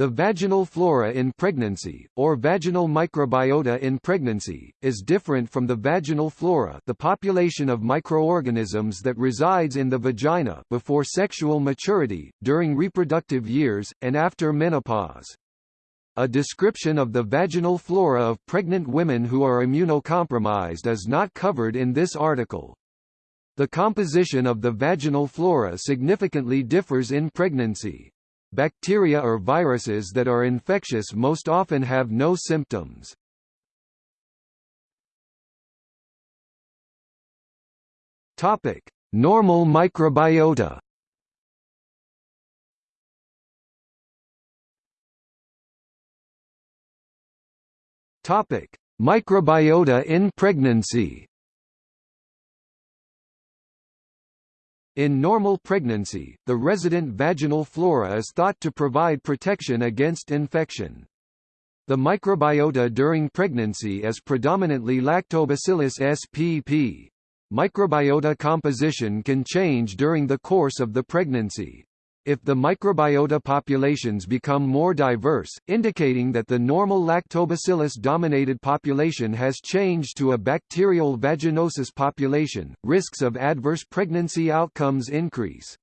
The vaginal flora in pregnancy, or vaginal microbiota in pregnancy, is different from the vaginal flora the population of microorganisms that resides in the vagina before sexual maturity, during reproductive years, and after menopause. A description of the vaginal flora of pregnant women who are immunocompromised is not covered in this article. The composition of the vaginal flora significantly differs in pregnancy. Bacteria or viruses that are infectious most often have no symptoms. Topic: Normal microbiota. Topic: Microbiota in pregnancy. In normal pregnancy, the resident vaginal flora is thought to provide protection against infection. The microbiota during pregnancy is predominantly Lactobacillus spp. Microbiota composition can change during the course of the pregnancy. If the microbiota populations become more diverse, indicating that the normal lactobacillus-dominated population has changed to a bacterial vaginosis population, risks of adverse pregnancy outcomes increase.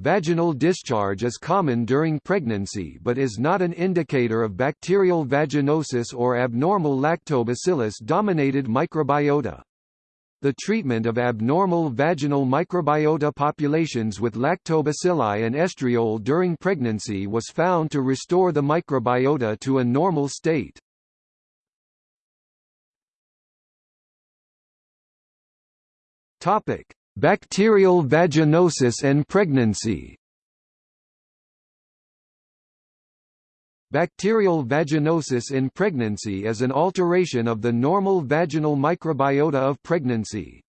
Vaginal discharge is common during pregnancy but is not an indicator of bacterial vaginosis or abnormal lactobacillus-dominated microbiota. The treatment of abnormal vaginal microbiota populations with lactobacilli and estriol during pregnancy was found to restore the microbiota to a normal state. Topic: Bacterial vaginosis and pregnancy. Bacterial vaginosis in pregnancy is an alteration of the normal vaginal microbiota of pregnancy.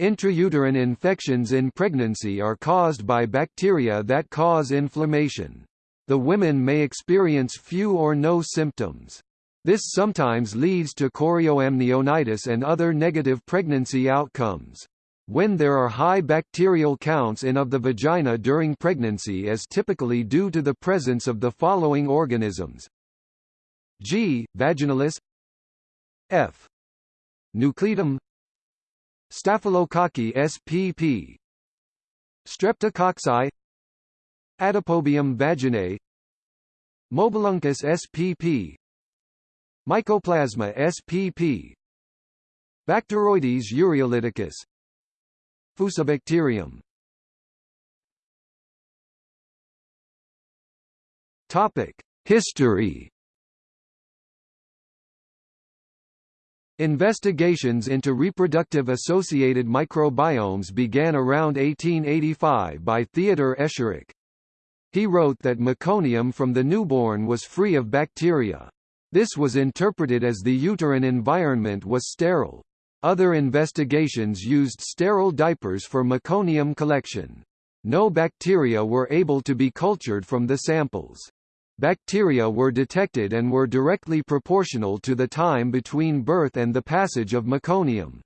Intrauterine infections in pregnancy are caused by bacteria that cause inflammation. The women may experience few or no symptoms. This sometimes leads to chorioamnionitis and other negative pregnancy outcomes. When there are high bacterial counts in of the vagina during pregnancy is typically due to the presence of the following organisms. G. vaginalis. F. nucleatum Staphylococci spp Streptococci. Atopobium vaginae. Mobiluncus spp Mycoplasma spp Bacteroides ureolyticus Fusobacterium Topic: History. Investigations into reproductive associated microbiomes began around 1885 by Theodor Escherich. He wrote that meconium from the newborn was free of bacteria. This was interpreted as the uterine environment was sterile. Other investigations used sterile diapers for meconium collection. No bacteria were able to be cultured from the samples. Bacteria were detected and were directly proportional to the time between birth and the passage of meconium.